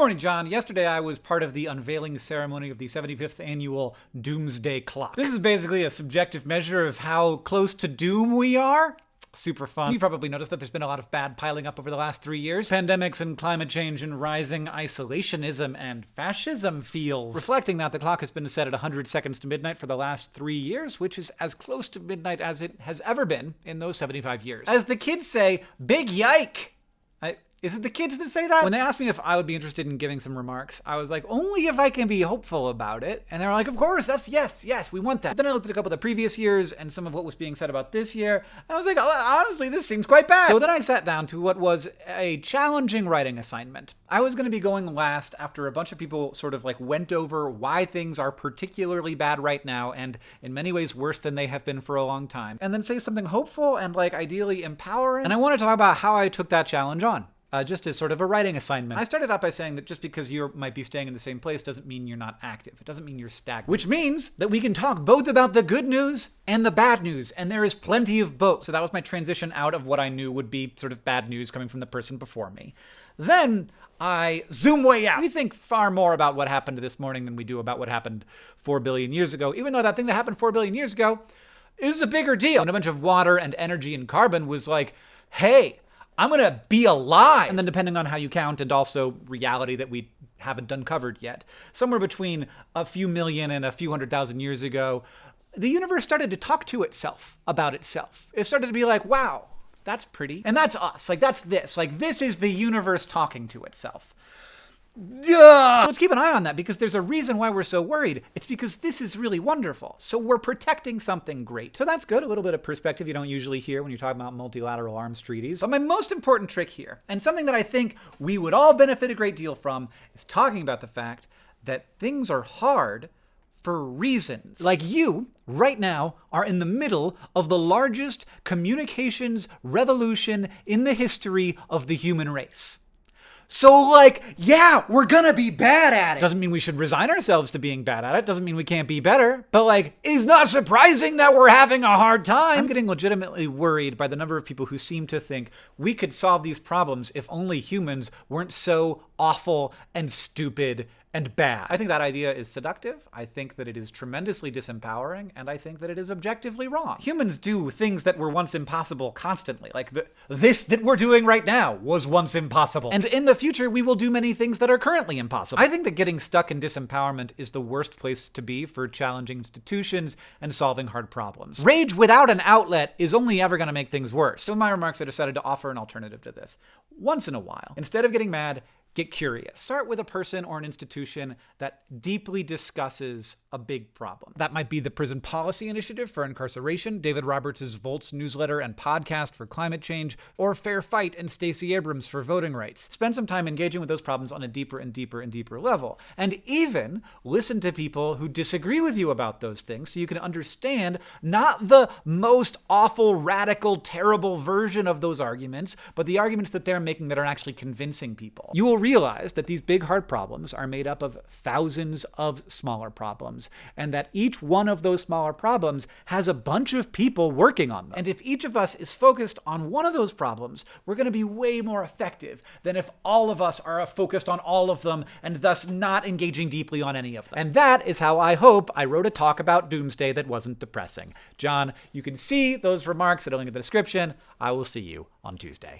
morning, John. Yesterday I was part of the unveiling ceremony of the 75th annual Doomsday Clock. This is basically a subjective measure of how close to doom we are. Super fun. You've probably noticed that there's been a lot of bad piling up over the last three years. Pandemics and climate change and rising isolationism and fascism feels. Reflecting that, the clock has been set at 100 seconds to midnight for the last three years, which is as close to midnight as it has ever been in those 75 years. As the kids say, big yike! I, is it the kids that say that? When they asked me if I would be interested in giving some remarks, I was like, only if I can be hopeful about it. And they're like, of course, that's yes, yes, we want that. But then I looked at a couple of the previous years and some of what was being said about this year, and I was like, oh, honestly, this seems quite bad. So then I sat down to what was a challenging writing assignment. I was going to be going last after a bunch of people sort of like went over why things are particularly bad right now and in many ways worse than they have been for a long time. And then say something hopeful and like ideally empowering. And I want to talk about how I took that challenge on uh, just as sort of a writing assignment. I started out by saying that just because you might be staying in the same place doesn't mean you're not active. It doesn't mean you're stagnant. Which means that we can talk both about the good news and the bad news, and there is plenty of both. So that was my transition out of what I knew would be sort of bad news coming from the person before me. Then I zoom way out. We think far more about what happened this morning than we do about what happened 4 billion years ago, even though that thing that happened 4 billion years ago is a bigger deal. And a bunch of water and energy and carbon was like, hey, I'm going to be alive. And then, depending on how you count, and also reality that we haven't uncovered yet, somewhere between a few million and a few hundred thousand years ago, the universe started to talk to itself about itself. It started to be like, wow, that's pretty. And that's us. Like, that's this. Like, this is the universe talking to itself. So let's keep an eye on that because there's a reason why we're so worried. It's because this is really wonderful. So we're protecting something great. So that's good. A little bit of perspective you don't usually hear when you're talking about multilateral arms treaties. But my most important trick here, and something that I think we would all benefit a great deal from, is talking about the fact that things are hard for reasons. Like you, right now, are in the middle of the largest communications revolution in the history of the human race. So, like, yeah, we're gonna be bad at it. Doesn't mean we should resign ourselves to being bad at it. Doesn't mean we can't be better. But, like, it's not surprising that we're having a hard time. I'm getting legitimately worried by the number of people who seem to think we could solve these problems if only humans weren't so awful and stupid and bad. I think that idea is seductive. I think that it is tremendously disempowering, and I think that it is objectively wrong. Humans do things that were once impossible constantly. Like the, this that we're doing right now was once impossible. And in the future, we will do many things that are currently impossible. I think that getting stuck in disempowerment is the worst place to be for challenging institutions and solving hard problems. Rage without an outlet is only ever going to make things worse. So in my remarks, I decided to offer an alternative to this. Once in a while, instead of getting mad, get curious. Start with a person or an institution that deeply discusses a big problem. That might be the Prison Policy Initiative for Incarceration, David Roberts' Volts newsletter and podcast for climate change, or Fair Fight and Stacey Abrams for voting rights. Spend some time engaging with those problems on a deeper and deeper and deeper level. And even listen to people who disagree with you about those things so you can understand not the most awful, radical, terrible version of those arguments, but the arguments that they're making that are actually convincing people. You will realize that these big hard problems are made up of thousands of smaller problems, and that each one of those smaller problems has a bunch of people working on them. And if each of us is focused on one of those problems, we're going to be way more effective than if all of us are focused on all of them and thus not engaging deeply on any of them. And that is how I hope I wrote a talk about doomsday that wasn't depressing. John, you can see those remarks at a link in the description. I will see you on Tuesday.